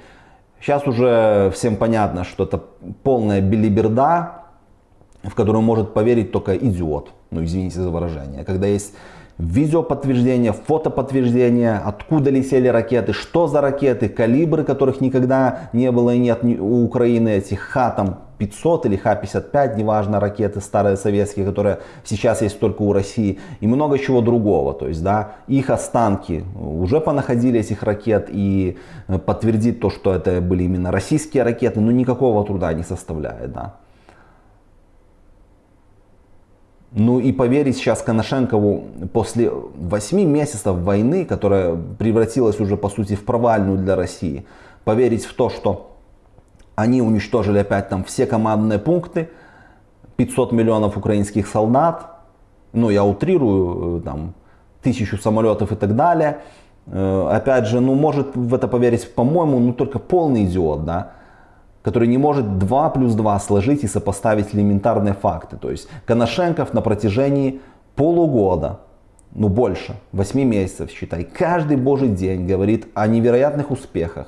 A: Сейчас уже всем понятно, что это полная билиберда, в которую может поверить только идиот. Ну, извините за выражение. Когда есть видеоподтверждение, фотоподтверждение, откуда летели ракеты, что за ракеты, калибры, которых никогда не было и нет у Украины, этих Х-500 или Х-55, неважно, ракеты старые советские, которые сейчас есть только у России, и много чего другого. То есть, да, их останки уже понаходили этих ракет, и э, подтвердить то, что это были именно российские ракеты, ну никакого труда не составляет, да. Ну и поверить сейчас Коношенкову после 8 месяцев войны, которая превратилась уже по сути в провальную для России, поверить в то, что они уничтожили опять там все командные пункты, 500 миллионов украинских солдат, ну я утрирую, э, там, тысячу самолетов и так далее. Э, опять же, ну может в это поверить, по-моему, ну только полный идиот, да который не может 2 плюс 2 сложить и сопоставить элементарные факты. То есть Коношенков на протяжении полугода, ну больше, 8 месяцев, считай, каждый божий день говорит о невероятных успехах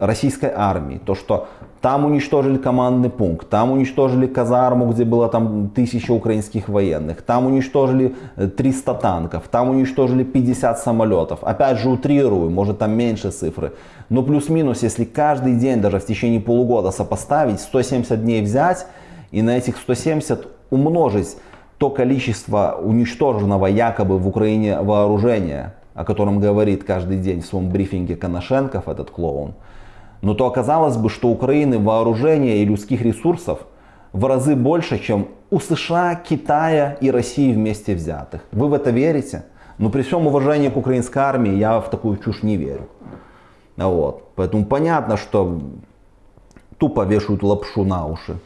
A: российской армии. То, что там уничтожили командный пункт, там уничтожили казарму, где было там тысяча украинских военных, там уничтожили 300 э, танков, там уничтожили 50 самолетов. Опять же утрирую, может там меньше цифры. Но плюс-минус, если каждый день, даже в течение полугода сопоставить, 170 дней взять и на этих 170 умножить то количество уничтоженного якобы в Украине вооружения, о котором говорит каждый день в своем брифинге Коношенков, этот клоун, но то оказалось бы, что Украины вооружения и людских ресурсов в разы больше, чем у США, Китая и России вместе взятых. Вы в это верите? Но при всем уважении к украинской армии я в такую чушь не верю. Вот. Поэтому понятно, что тупо вешают лапшу на уши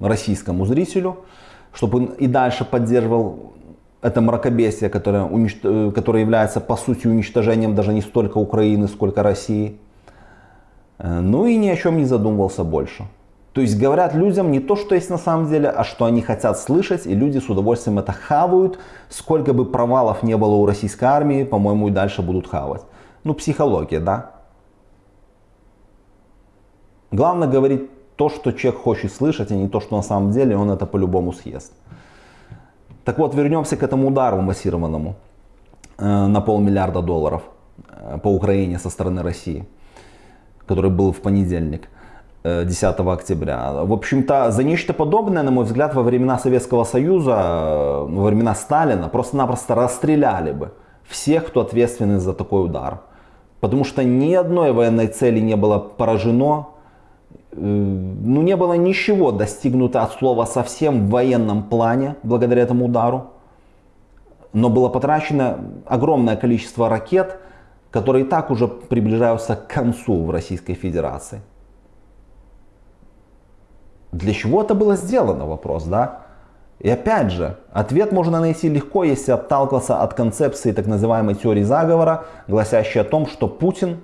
A: российскому зрителю, чтобы он и дальше поддерживал это мракобесие, которое, уничт... которое является по сути уничтожением даже не столько Украины, сколько России. Э, ну и ни о чем не задумывался больше. То есть говорят людям не то, что есть на самом деле, а что они хотят слышать, и люди с удовольствием это хавают. Сколько бы провалов не было у российской армии, по-моему, и дальше будут хавать. Ну, психология, да? Главное говорить то, что человек хочет слышать, а не то, что на самом деле он это по-любому съест. Так вот, вернемся к этому удару массированному э, на полмиллиарда долларов э, по Украине со стороны России который был в понедельник. 10 э, октября. В общем-то, за нечто подобное, на мой взгляд, во времена Советского Союза, э, во времена Сталина, просто-напросто расстреляли бы всех, кто ответственен за такой удар. Потому что ни одной военной цели не было поражено, ну, не было ничего достигнуто от слова совсем в военном плане благодаря этому удару. Но было потрачено огромное количество ракет, которые и так уже приближаются к концу в Российской Федерации. Для чего это было сделано, вопрос, да? И опять же, ответ можно найти легко, если отталкиваться от концепции так называемой теории заговора, гласящей о том, что Путин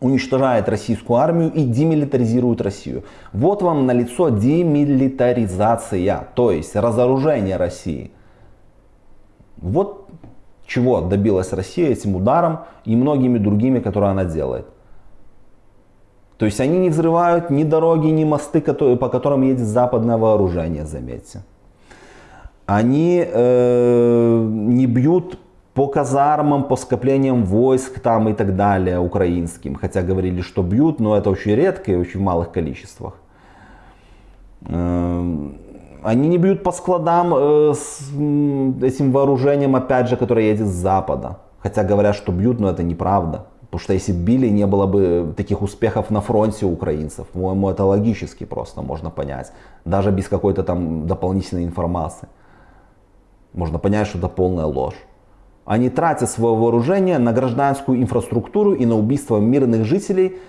A: уничтожает российскую армию и демилитаризирует Россию. Вот вам на лицо демилитаризация, то есть разоружение России. Вот чего добилась Россия этим ударом и многими другими, которые она делает. То есть они не взрывают ни дороги, ни мосты, по которым едет западное вооружение, заметьте. Они э, не бьют по казармам, по скоплениям войск там и так далее украинским. Хотя говорили, что бьют, но это очень редко и очень в малых количествах. Э, они не бьют по складам э, с этим вооружением, опять же, которое едет с запада. Хотя говорят, что бьют, но это неправда. Потому что если били, не было бы таких успехов на фронте украинцев. По-моему, это логически просто можно понять. Даже без какой-то там дополнительной информации. Можно понять, что это полная ложь. Они тратят свое вооружение на гражданскую инфраструктуру и на убийство мирных жителей –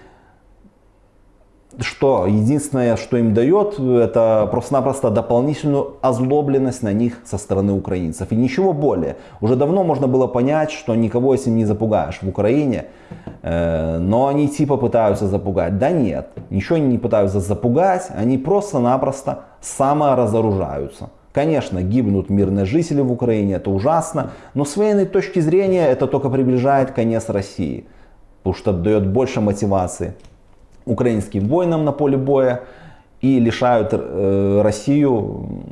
A: что единственное, что им дает, это просто-напросто дополнительную озлобленность на них со стороны украинцев. И ничего более. Уже давно можно было понять, что никого этим не запугаешь в Украине, э, но они типа пытаются запугать. Да нет, ничего они не пытаются запугать, они просто-напросто саморазоружаются. Конечно, гибнут мирные жители в Украине, это ужасно, но с военной точки зрения это только приближает конец России, потому что дает больше мотивации украинским воинам на поле боя и лишают э, Россию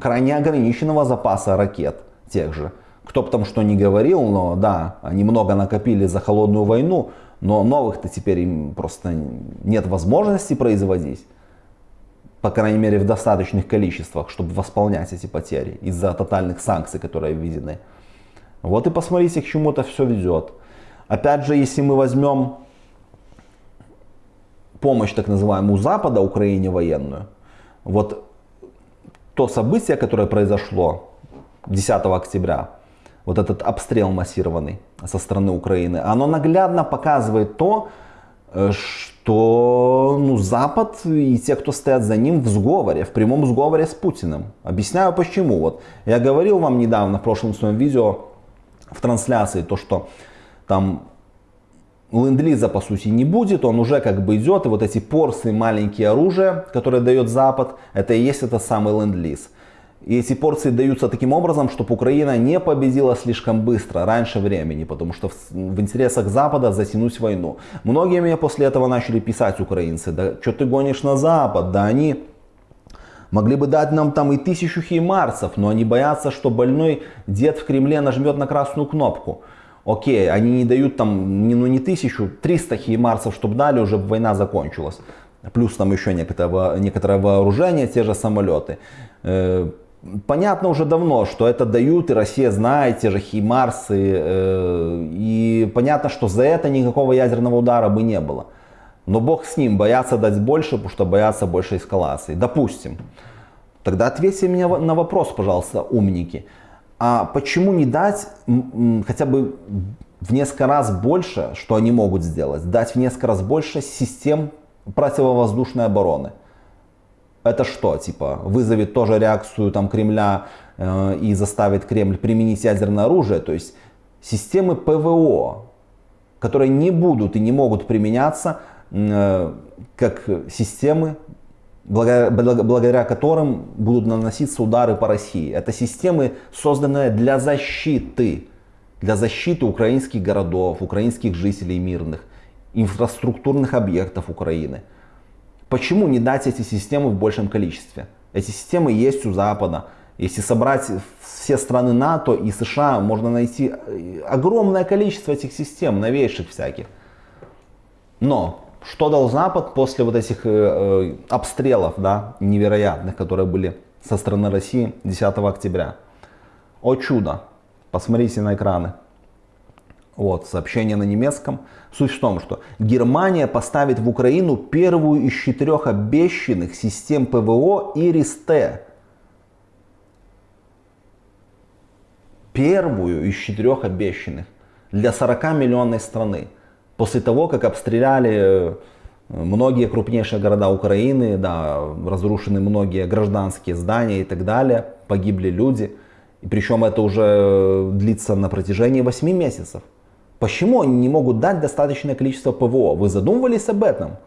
A: крайне ограниченного запаса ракет тех же. Кто бы там что ни говорил, но да, они много накопили за холодную войну, но новых-то теперь им просто нет возможности производить. По крайней мере в достаточных количествах, чтобы восполнять эти потери из-за тотальных санкций, которые введены. Вот и посмотрите, к чему это все ведет. Опять же, если мы возьмем помощь так называемую Запада Украине военную, вот то событие, которое произошло 10 октября, вот этот обстрел массированный со стороны Украины, оно наглядно показывает то, э, что ну, Запад и те, кто стоят за ним в сговоре, в прямом сговоре с Путиным. Объясняю почему. Вот я говорил вам недавно в прошлом своем видео в трансляции то, что там ленд-лиза по сути не будет, он уже как бы идет, и вот эти порции маленькие оружия, которые дает Запад, это и есть этот самый ленд-лиз. И эти порции даются таким образом, чтобы Украина не победила слишком быстро, раньше времени, потому что в, в интересах Запада затянуть войну. Многие мне после этого начали писать украинцы, да что ты гонишь на Запад, да они могли бы дать нам там и тысячу хеймарцев, но они боятся, что больной дед в Кремле нажмет на красную кнопку. Окей, они не дают там не, ну, не тысячу, 300 хеймарсов, чтобы дали, уже война закончилась. Плюс там еще некоторое, некоторое вооружение, те же самолеты. Э, понятно уже давно, что это дают, и Россия знает, те же химарсы. Э, и понятно, что за это никакого ядерного удара бы не было. Но бог с ним, боятся дать больше, потому что боятся больше эскалации. Допустим. Тогда ответьте мне на вопрос, пожалуйста, умники а почему не дать хотя бы в несколько раз больше, что они могут сделать, дать в несколько раз больше систем противовоздушной обороны. Это что, типа, вызовет тоже реакцию там, Кремля э, и заставит Кремль применить ядерное оружие? То есть системы ПВО, которые не будут и не могут применяться э, как системы благодаря, которым будут наноситься удары по России. Это системы, созданные для защиты, для защиты украинских городов, украинских жителей мирных, инфраструктурных объектов Украины. Почему не дать эти системы в большем количестве? Эти системы есть у Запада. Если собрать все страны НАТО и США, можно найти огромное количество этих систем, новейших всяких. Но что дал Запад после вот этих э, э, обстрелов, да, невероятных, которые были со стороны России 10 октября? О чудо! Посмотрите на экраны. Вот, сообщение на немецком. Суть в том, что Германия поставит в Украину первую из четырех обещанных систем ПВО ИРИС-Т. Первую из четырех обещанных для 40-миллионной страны. После того, как обстреляли э, многие крупнейшие города Украины, да, разрушены многие гражданские здания и так далее, погибли люди. И причем это уже длится на протяжении 8 месяцев. Почему они не могут дать достаточное количество ПВО? Вы задумывались об этом?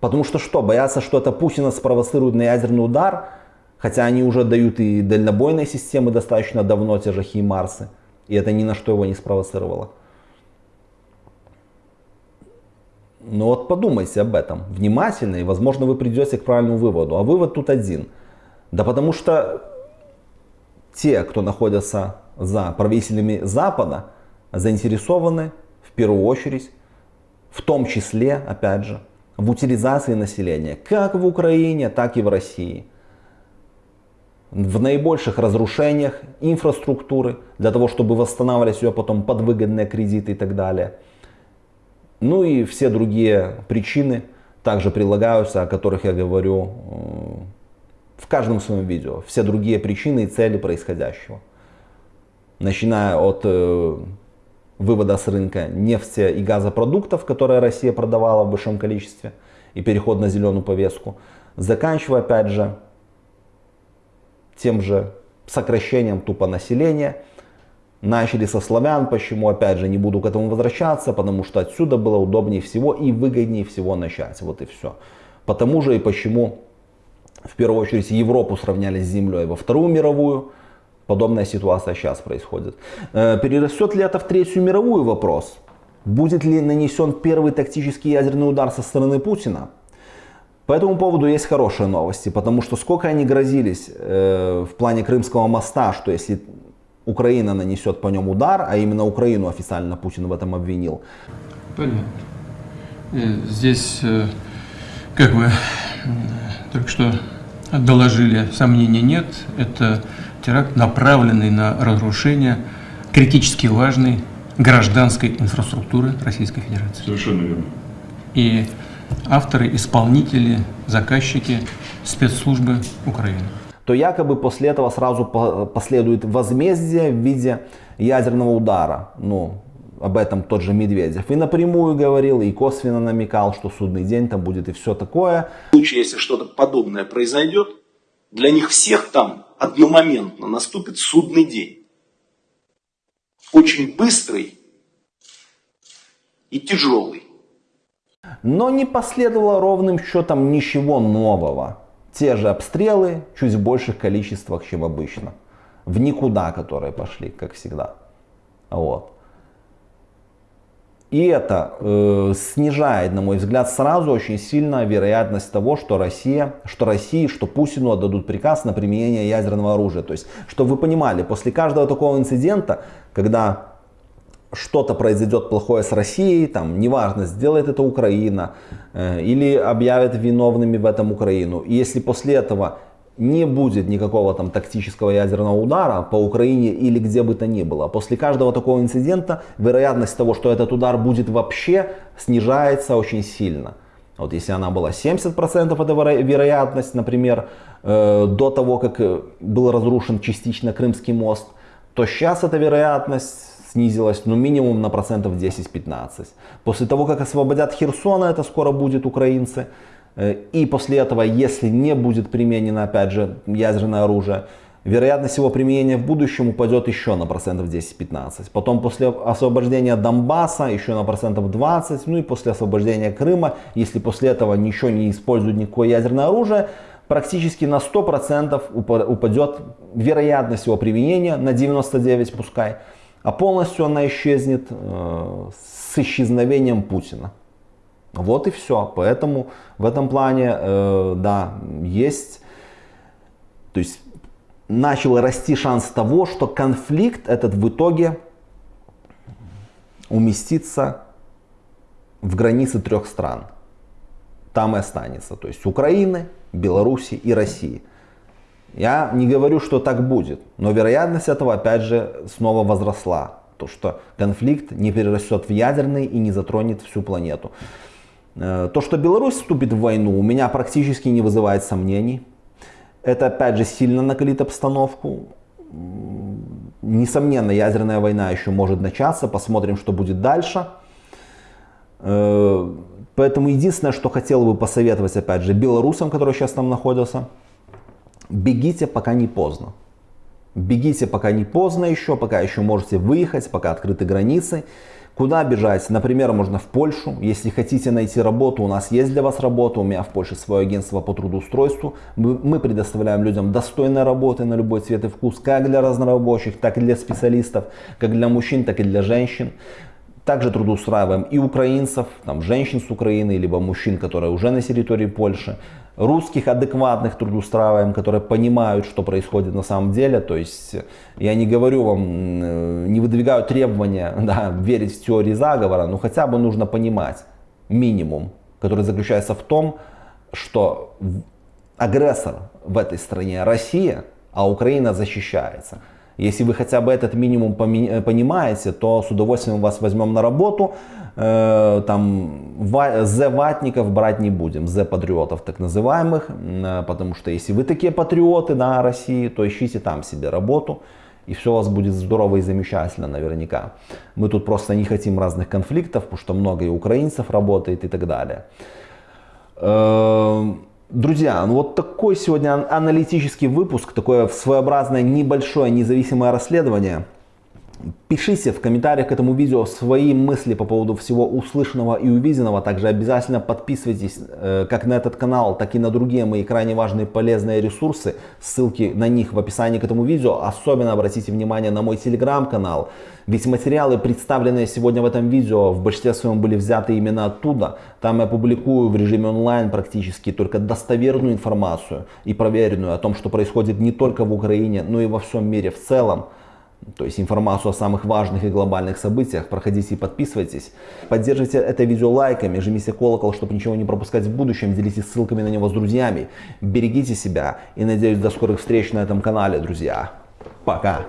A: Потому что что, боятся, что это Путина спровоцирует на ядерный удар? Хотя они уже дают и дальнобойные системы достаточно давно, те же Химарсы. И это ни на что его не спровоцировало. Но вот подумайте об этом внимательно, и возможно вы придете к правильному выводу. А вывод тут один. Да потому что те, кто находятся за правителями Запада, заинтересованы в первую очередь, в том числе, опять же, в утилизации населения, как в Украине, так и в России. В наибольших разрушениях инфраструктуры, для того, чтобы восстанавливать ее потом под выгодные кредиты и так далее. Ну и все другие причины также прилагаются, о которых я говорю э, в каждом своем видео. Все другие причины и цели происходящего. Начиная от э, вывода с рынка нефти и газопродуктов, которые Россия продавала в большом количестве, и переход на зеленую повестку, заканчивая опять же тем же сокращением тупо населения. Начали со славян, почему, опять же, не буду к этому возвращаться, потому что отсюда было удобнее всего и выгоднее всего начать, вот и все. Потому же и почему, в первую очередь, Европу сравняли с землей во Вторую мировую, Подобная ситуация сейчас происходит. Э, перерастет ли это в Третью мировую вопрос? Будет ли нанесен первый тактический ядерный удар со стороны Путина? По этому поводу есть хорошие новости, потому что сколько они грозились э, в плане Крымского моста, что если Украина нанесет по нему удар, а именно Украину официально Путин в этом обвинил.
B: Понятно. Э, здесь, э, как вы только что доложили, сомнений нет. Это теракт, направленный на разрушение критически важной гражданской инфраструктуры Российской Федерации.
D: Совершенно верно.
B: И авторы, исполнители, заказчики спецслужбы Украины.
A: То якобы после этого сразу последует возмездие в виде ядерного удара. Ну, об этом тот же Медведев и напрямую говорил, и косвенно намекал, что судный день там будет и все такое.
E: В случае, если что-то подобное произойдет, для них всех там одномоментно наступит судный день. Очень быстрый и тяжелый.
A: Но не последовало ровным счетом ничего нового. Те же обстрелы, чуть в больших количествах, чем обычно. В никуда, которые пошли, как всегда. Вот. И это э, снижает, на мой взгляд, сразу очень сильно вероятность того, что Россия, что России, что Путину отдадут приказ на применение ядерного оружия. То есть, чтобы вы понимали, после каждого такого инцидента, когда что-то произойдет плохое с Россией, там, неважно, сделает это Украина э, или объявят виновными в этом Украину. И если после этого не будет никакого там тактического ядерного удара по Украине или где бы то ни было. После каждого такого инцидента вероятность того, что этот удар будет вообще, снижается очень сильно. Вот если она была 70% это вероятность, например, э, до того, как был разрушен частично Крымский мост, то сейчас эта вероятность снизилась ну минимум на процентов 10-15. После того, как освободят Херсона, это скоро будет украинцы, Э, и после этого, если не будет применено, опять же, ядерное оружие, вероятность его применения в будущем упадет еще на процентов 10-15. Потом после освобождения Донбасса еще на процентов 20. Ну и после освобождения Крыма, если после этого ничего не используют никакое ядерное оружие, практически на 100% упадет вероятность его применения, на 99 пускай. А полностью она исчезнет э, с исчезновением Путина. Вот и все. Поэтому в этом плане, э, да, есть, то есть начал расти шанс того, что конфликт этот в итоге уместится в границы трех стран. Там и останется. То есть Украины, Беларуси и России. Я не говорю, что так будет, но вероятность этого опять же снова возросла. то, что конфликт не перерастет в ядерный и не затронет всю планету. Э, то, что Беларусь вступит в войну, у меня практически не вызывает сомнений. Это опять же сильно накалит обстановку. Несомненно, ядерная война еще может начаться, посмотрим, что будет дальше. Э, поэтому единственное, что хотел бы посоветовать, опять же, белорусам, которые сейчас там находятся, бегите, пока не поздно. Бегите, пока не поздно еще, пока еще можете выехать, пока открыты границы. Куда бежать? Например, можно в Польшу. Если хотите найти работу, у нас есть для вас работа. У меня в Польше свое агентство по трудоустройству. Мы предоставляем людям достойные работы на любой цвет и вкус, как для разнорабочих, так и для специалистов, как для мужчин, так и для женщин. Также трудоустраиваем и украинцев, там, женщин с Украины, либо мужчин, которые уже на территории Польши русских адекватных трудоустраиваем, которые понимают, что происходит на самом деле. То есть я не говорю вам, э, не выдвигаю требования да, верить в теории заговора, но хотя бы нужно понимать минимум, который заключается в том, что агрессор в этой стране Россия, а Украина защищается. Если вы хотя бы этот минимум понимаете, то с удовольствием вас возьмем на работу. Э, там З-ватников брать не будем, З-патриотов так называемых, э, потому что если вы такие патриоты на России, то ищите там себе работу. И все у вас будет здорово и замечательно наверняка. Мы тут просто не хотим разных конфликтов, потому что много и украинцев работает и так далее. Друзья, ну вот такой сегодня аналитический выпуск, такое своеобразное небольшое независимое расследование. Пишите в комментариях к этому видео свои мысли по поводу всего услышанного и увиденного. Также обязательно подписывайтесь э, как на этот канал, так и на другие мои крайне важные полезные ресурсы. Ссылки на них в описании к этому видео. Особенно обратите внимание на мой телеграм-канал. Ведь материалы, представленные сегодня в этом видео, в большинстве своем были взяты именно оттуда. Там я публикую в режиме онлайн практически только достоверную информацию и проверенную о том, что происходит не только в Украине, но и во всем мире в целом то есть информацию о самых важных и глобальных событиях. Проходите и подписывайтесь. Поддерживайте это видео лайками, жмите колокол, чтобы ничего не пропускать в будущем. Делитесь ссылками на него с друзьями. Берегите себя и надеюсь до скорых встреч на этом канале, друзья. Пока!